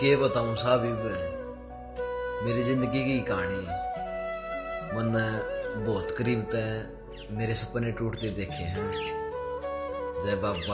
के बताऊँ, साहब मेरी ज़िंदगी की कहानी मन बहुत करीब तो तय मेरे सपने टूटते देखे हैं। जय बाबा।